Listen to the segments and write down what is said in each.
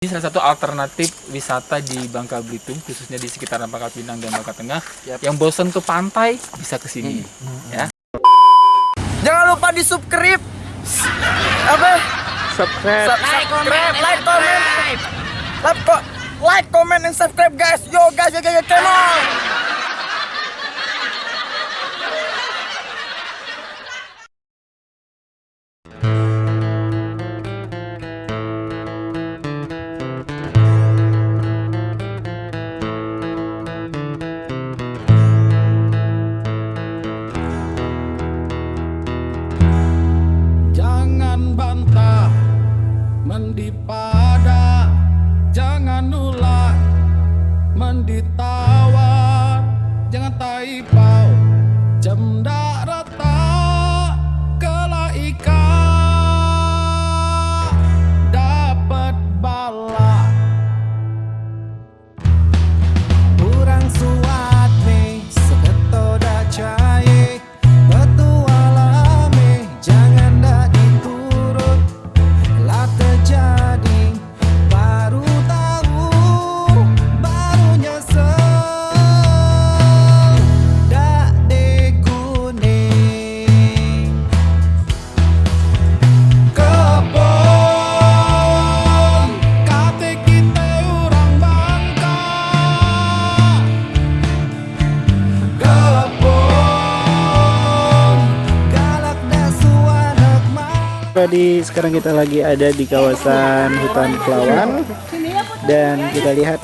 Ini salah satu alternatif wisata di Bangka Belitung, khususnya di sekitaran Bangka Pinang dan Bangka Tengah. Yap. Yang bosan ke pantai bisa ke sini, ya. Jangan lupa di subscribe. Apa? Subscribe. Subscribe, like, comment. Like, ko- like, comment, and subscribe guys. Yo guys, yo guys, yo, come Tadi sekarang kita lagi ada di kawasan hutan Pelawan dan kita lihat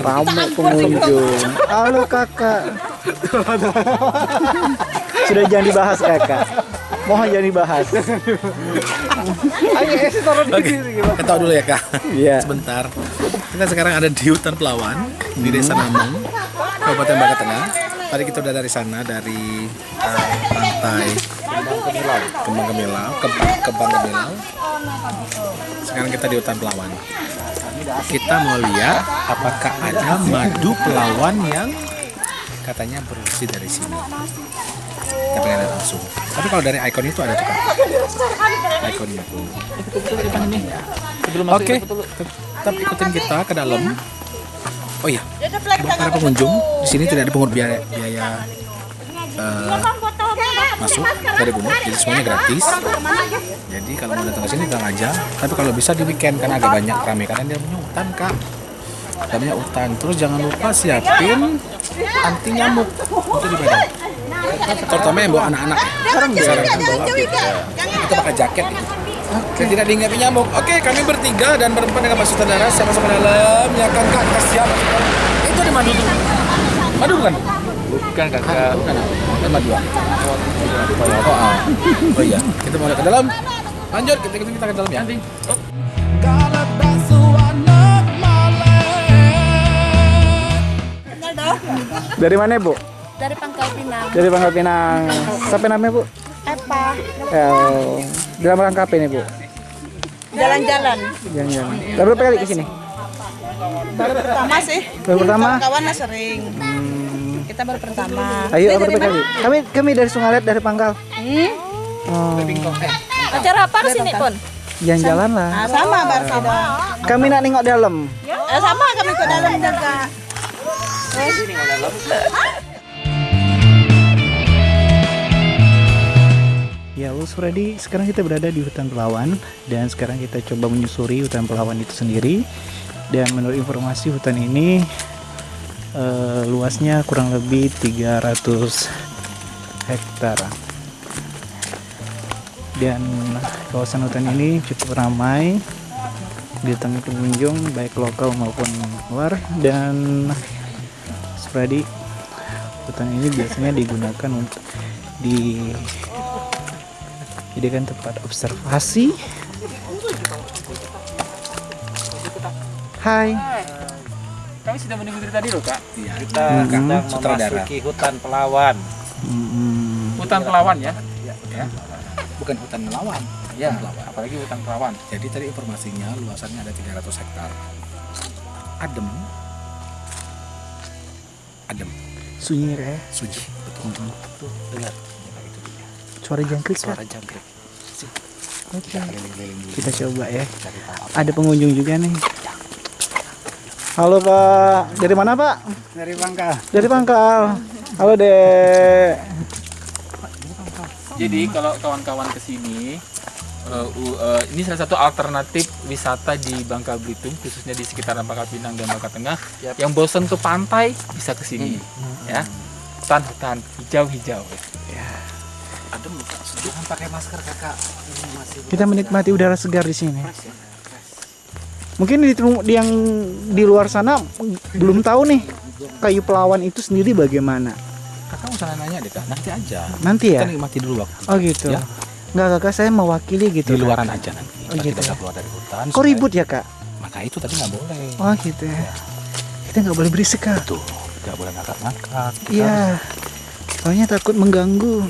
ramai pengunjung. Halo kakak. Sudah jangan dibahas kakak. Mohon jangan dibahas. Kita tahu dulu ya kak. Iya. Sebentar. Kita sekarang ada di hutan Pelawan di Desa Namung, Kabupaten Bangka Tengah. Tadi kita udah dari sana dari uh, pantai Kembang Gemilau, Kembang, Kembang Gemilau. Sekarang kita di hutan Pelawan. Kita mau lihat apakah ada madu pelawan yang katanya bersih dari sini. Kita pengen lihat langsung. Tapi kalau dari ikon itu ada tuh kak. Ikon itu. Sebelum masuk Oke, kita betul- tetap ikutin kita ke dalam. Oh iya, buat para pengunjung di sini tidak dipungut biaya, biaya eh, masuk dari pungut, jadi semuanya gratis. Jadi kalau mau datang ke sini datang aja. Tapi kalau bisa di weekend karena agak banyak ramai karena dia punya hutan kak. Dalamnya hutan. Terus jangan lupa siapin anti nyamuk itu di badan. Terutama yang bawa anak-anak. Sekarang disarankan bawa. Kita pakai jaket gitu. Oke. Tidak dihinggapi nyamuk. Oke, kami bertiga dan berempat dengan Mas Sutradara sama-sama dalam. Ya kan kak, kita siap. Itu di madu tuh. Madu bukan? Bukan kakak. Bukan. Kan madu. ah? Oh, ah. oh iya. Kita mau ke dalam. Lanjut, kita kita, kita ke dalam ya. Malam Dari mana bu? dari Pangkal Pinang. Dari Pangkal Pinang. Siapa namanya bu? Apa? Oh, dalam rangka apa ini bu? Jalan-jalan. Jangan-jangan. Baru berapa kali ke sini? Baru pertama sih. Baru pertama? Kawan sering. Kita baru pertama. Ayo berapa kali? Kami kami dari Sungalet dari Pangkal. Hmm? Oh, Acara apa ke sini pun? jalan-jalan lah. Ah, sama baru sama. Kami nak nengok dalam. Eh, sama kami ke dalam juga. Ya, Lus Freddy, sekarang kita berada di hutan Pelawan dan sekarang kita coba menyusuri hutan Pelawan itu sendiri. Dan menurut informasi hutan ini eh, luasnya kurang lebih 300 hektar. Dan kawasan hutan ini cukup ramai didatangi pengunjung baik lokal maupun luar dan Freddy hutan ini biasanya digunakan untuk di jadikan tempat observasi. Hai. Kami sudah menunggu dari tadi loh kak. Iya. kita Mhm. sedang Sutradara. memasuki hutan Pelawan. Mm-mm. Hutan Pelawan ya. Bukan hutan melawan. Ya, Hutan Pelawan. apalagi hutan Pelawan. Jadi tadi informasinya luasannya ada 300 hektar. Adem. Adem. Sunyi ya. Suci. Betul. Tuh, dengar Suara jangkrik Kak. suara jangkrik. Oke. keliling-keliling dulu Kita coba ya. Ada pengunjung juga nih. Halo Pak, dari mana Pak? Dari Bangka. Dari Pangkal. Halo Dek. Jadi kalau kawan-kawan ke sini, uh, u- uh, ini salah satu alternatif wisata di Bangka Belitung, khususnya di sekitaran Pangkal Pinang dan Bangka Tengah. Yang bosan ke pantai bisa ke sini, ya. Hutan-hutan hijau-hijau. adem sejuk jangan pakai masker kakak ini masih Kita menikmati udara segar di sini. Mungkin di, di yang di luar sana belum tahu nih kayu pelawan itu sendiri bagaimana. kakak usah nanya deh kak nanti aja Nanti ya? kita nikmati dulu waktu Oh gitu. Ya. Enggak kakak saya mewakili gitu. di Kak. luaran aja nanti Oh, Kita gitu. tidak keluar dari hutan Kok ribut ya kak? maka itu tadi nggak boleh Oh gitu ya. Kita nggak boleh berisik kak. tuh tidak boleh ngakak-ngakak Kita Iya. Soalnya takut mengganggu.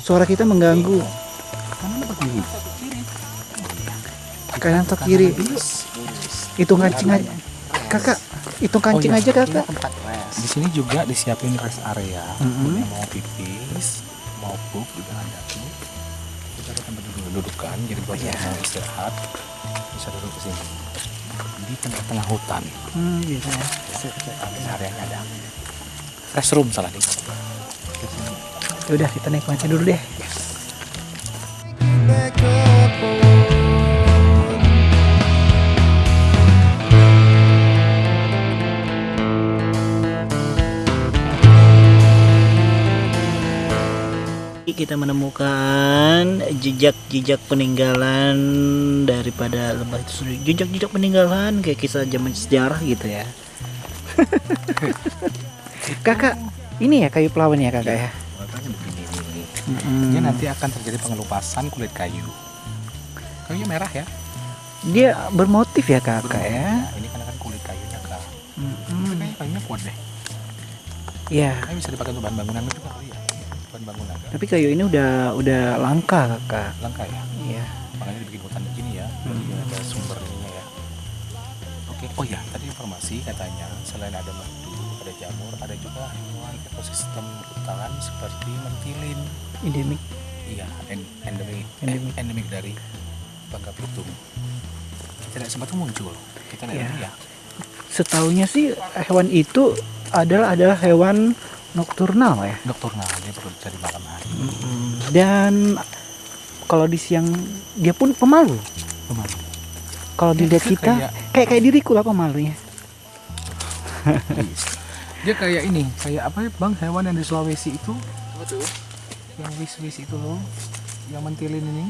Suara kita mengganggu. kanan apa kiri Kanan atau kiri? Hitung kancing aja. Kakak, hitung kancing Oh, iya. aja kakak. di sini juga disiapin rest area yang mau pipis mau pup juga ada tuh kita ada tempat duduk dudukan jadi buat Iya. yang mau istirahat bisa duduk di sini di tengah-tengah hutan Hmm, gitu ya. Rest areanya ada restroom salah nih Ya Udah kita nikmati dulu deh. Kita menemukan jejak-jejak peninggalan daripada lembah itu sendiri. Jejak-jejak peninggalan kayak kisah zaman sejarah gitu ya. kakak, ini ya kayu pelawan ya kakak ya? ini nanti akan terjadi pengelupasan kulit kayu kayunya merah ya Dia bermotif ya kakak ya? Nah, ini karena kan kulit kayunya kak Mm-mm. kayaknya kayunya kuat deh Iya. kayu bisa dipakai untuk bahan bangunan juga kali ya bangunan Kak. Tapi kayu ini udah udah langka kakak. langka ya Iya. makanya dibikin hutan begini ya jadi ada sumber ininya ya oke oh ya tadi informasi katanya selain ada madu ada jamur ada juga hewan ekosistem hutan seperti mentilin Endemik. iya en- endemik Endemik. eh, endemik dari Bangka Belitung tidak sempat muncul kita lihat Iya. dulu ya Setahunya sih hewan itu adalah adalah hewan nokturnal ya. nokturnal dia perlu cari malam hari Dan kalau di siang dia pun pemalu. Pemalu. Kalau dilihat Dia kita kayak- kayak kayak diriku lah pemalunya. dia kayak ini kayak apa ya bang hewan yang di Sulawesi itu yang wis-wis itu loh yang mentilin ini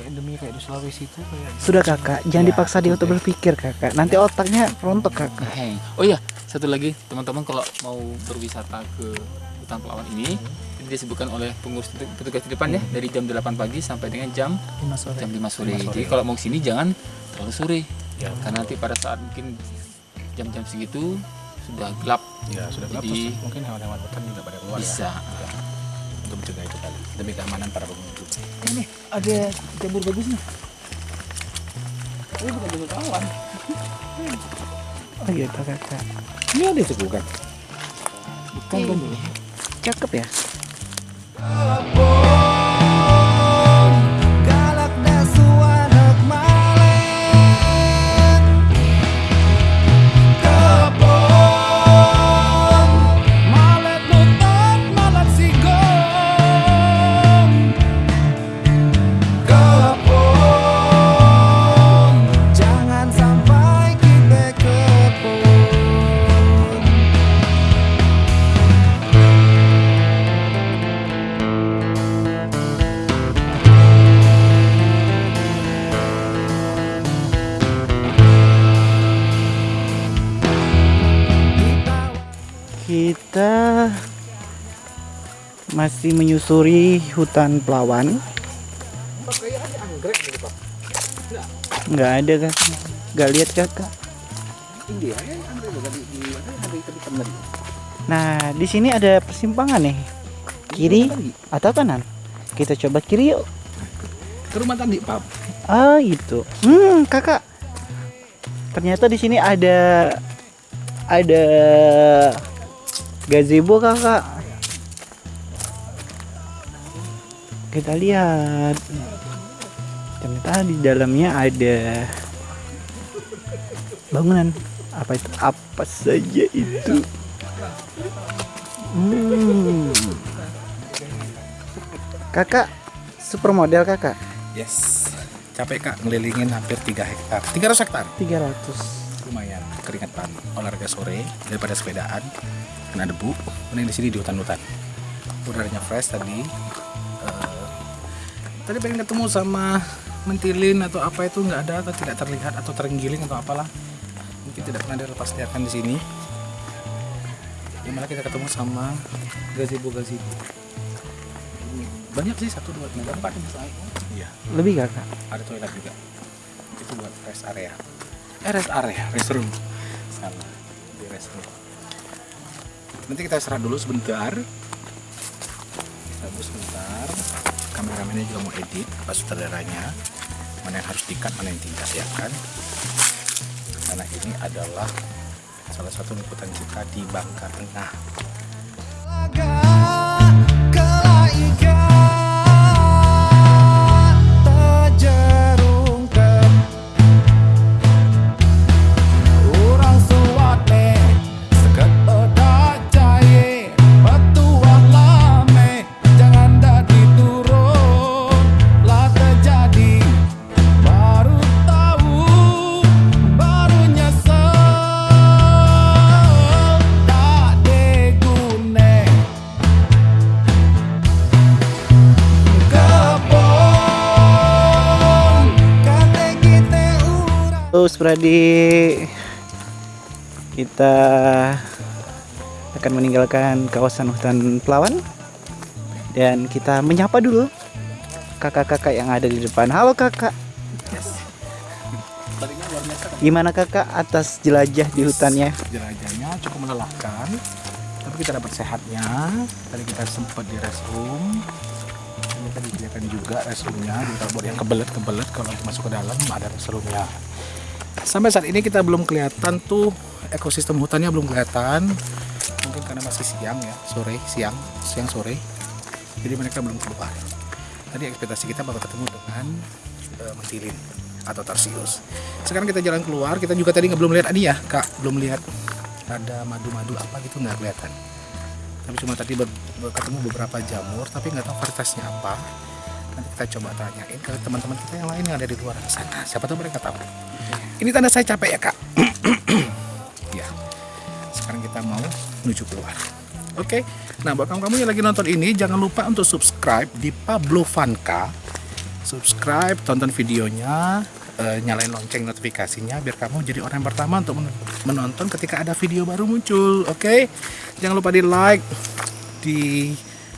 endemi kayak di Sulawesi itu kayak Sudah kakak, jangan Ya, dipaksa dia untuk berpikir kakak. Nanti otaknya rontok kakak. Oh iya, satu lagi teman-teman kalau mau berwisata ke hutan pelawan ini ini disebutkan oleh pengurus petugas di depan ya dari jam 8 pagi sampai dengan jam Lima sore. jam 5 sore. Jadi kalau mau sini jangan terlalu sore. Ya. Karena nanti pada saat mungkin jam-jam segitu sudah gelap ya sudah gelap Jadi- terus mungkin hewan-hewan hutan juga pada keluar bisa. ya untuk mencegah itu kali demi keamanan para pengunjung Ini ada jamur bagus nih. Ini bukan jamur pelawan. Oh gitu kakak. ini ada itu bukan Bukan kan. Cakep ya. Masih menyusuri hutan pelawan. Nggak ada kan? Nggak lihat kakak. Nah, di sini ada persimpangan nih. Kiri atau kanan? Kita coba kiri yuk. ke rumah tadi pap Ah, itu. Hmm, kakak. Ternyata di sini ada ada gazebo kakak. Kita lihat. ternyata di dalamnya ada bangunan apa itu apa saja itu hmm. kakak supermodel kakak Yes. Capek kak ngelilingin hampir 3 hektar. 300 hektar. 300 Lumayan keringetan. Olahraga sore daripada sepedaan kena debu. Mending di sini di hutan-hutan. Udaranya fresh tadi. Eh, tadi pengen ketemu sama mentilin atau apa itu nggak ada atau tidak terlihat atau terenggiling atau apalah. Mungkin tidak pernah dilepas liarkan di sini. Ya malah kita ketemu sama gazebo gazebo. Banyak sih satu dua tiga empat. Iya lebih kakak ada toilet juga itu buat rest area eh rest area restroom salah di restroom nanti kita istirahat dulu sebentar kita sebentar kameramennya juga mau edit pas sutradaranya mana yang harus dikat mana yang tidak ya kan karena ini adalah salah satu liputan kita di Bangka Tengah Terus Pradi kita akan meninggalkan kawasan hutan Pelawan. Dan kita menyapa dulu kakak-kakak yang ada di depan. Halo kakak, gimana kakak atas jelajah di hutannya? jelajahnya cukup melelahkan tapi kita dapat sehatnya. Tadi kita sempat di restroom. Ini tadi kelihatan juga restroomnya. Jadi kalau buat yang kebelet kebelet kalau masuk ke dalam ada restroomnya sampai saat ini kita belum kelihatan tuh ekosistem hutannya belum kelihatan. Mungkin karena masih siang ya sore siang siang sore. Jadi mereka belum keluar. Tadi ekspektasi kita bakal ketemu dengan eh, mentilin atau tarsius. Sekarang kita jalan keluar kita juga tadi nggak belum lihat ini ya kak. Belum lihat ada madu-madu apa gitu nggak kelihatan. Tapi cuma tadi ber- ber- ketemu beberapa jamur tapi nggak tahu varietasnya apa nanti kita coba tanyain ke teman-teman kita yang lain yang ada di luar sana. Siapa tahu mereka tahu. Ini tanda saya capek ya kak. Ya. Sekarang kita mau menuju keluar. Oke. Nah buat kamu-kamu yang lagi nonton ini jangan lupa untuk subscribe di Pablo Vanka subscribe tonton videonya eh, nyalain lonceng notifikasinya biar kamu jadi orang yang pertama untuk men- menonton ketika ada video baru muncul. Oke. Jangan lupa di like di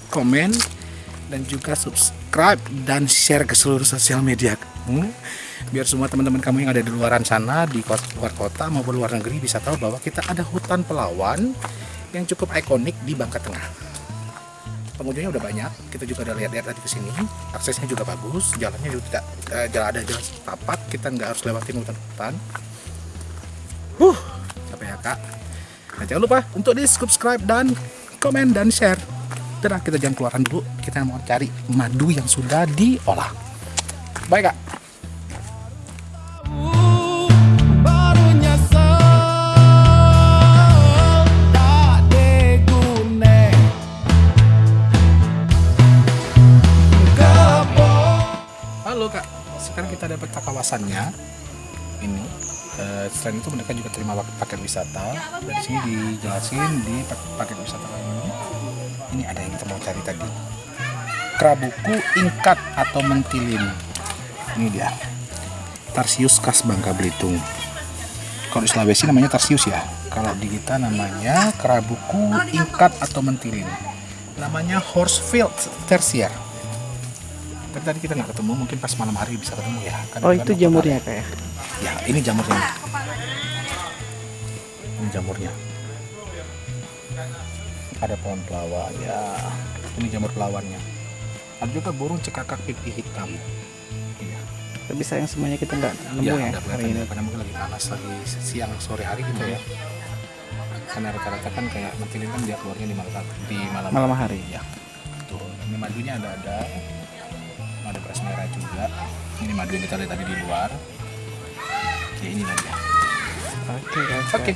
komen dan juga subscribe dan share ke seluruh sosial media. Kamu biar semua teman-teman kamu yang ada di luaran sana di luar kota maupun luar negeri bisa tahu bahwa kita ada hutan pelawan yang cukup ikonik di Bangka Tengah. Pengunjungnya udah banyak kita juga udah lihat-lihat tadi ke sini. Aksesnya juga bagus jalannya juga tidak eh, jalan ada jalan tapak kita nggak harus lewatin hutan-hutan huh capek ya kak. Nah, jangan lupa untuk di subscribe dan komen dan share Udah kita jangan keluaran dulu kita mau cari madu yang sudah diolah baik kak Halo kak, sekarang kita dapat kawasannya. Ini. Eh, selain itu mereka juga terima paket wisata. Dari sini dijelasin di pak- paket wisata ini. Ini ada yang kita mau cari tadi. Kerabuku ingkat atau mentilin. Ini dia. Tarsius khas Bangka Belitung. Kalau di Sulawesi namanya tarsius ya. Kalau di kita namanya kerabuku ingkat atau mentilin. Namanya horsefield tersier tapi tadi kita nggak ketemu mungkin pas malam hari bisa ketemu ya Karena Oh itu jamurnya kak ya? ya ini jamurnya ini jamurnya ada pohon pelawan ya ini jamur pelawannya ada juga burung cekakak pipi hitam iya Tapi sayang semuanya kita nggak nemu ya, ya, udah hari ini. ya, karena mungkin lagi panas lagi siang sore hari gitu ya karena rata-rata kan kayak mentilin kan dia keluarnya di malam di malam, Malam hari. ya tuh ini madunya ada ada ada beras merah juga Ini madu yang kita lihat tadi di luar. Ya inilah dia. Oke, guys. Oke.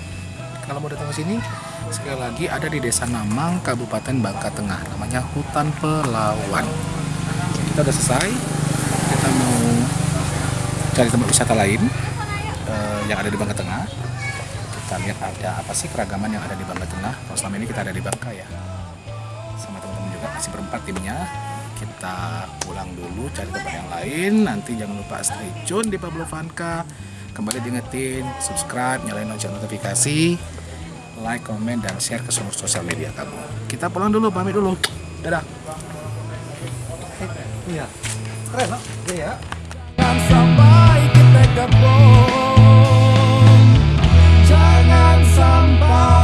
Kalau mau datang ke sini, sekali lagi ada di Desa Namang, Kabupaten Bangka Tengah. Namanya Hutan Pelawan. Kita udah selesai. Kita mau cari tempat wisata lain eh, yang ada di Bangka Tengah. Kita lihat ada apa sih keragaman yang ada di Bangka Tengah. Kalau selama ini kita ada di Bangka ya. Sama teman-teman juga masih berempat timnya. Kita pulang dulu cari tempat yang lain. Nanti jangan lupa stay tune di Pablo Vanka kembali diingetin subscribe nyalain lonceng notifikasi like komen dan share ke semua sosial media kamu. Kita pulang dulu pamit dulu. Dadah. Iya. Keren iya. Sampai kita gabung jangan sampai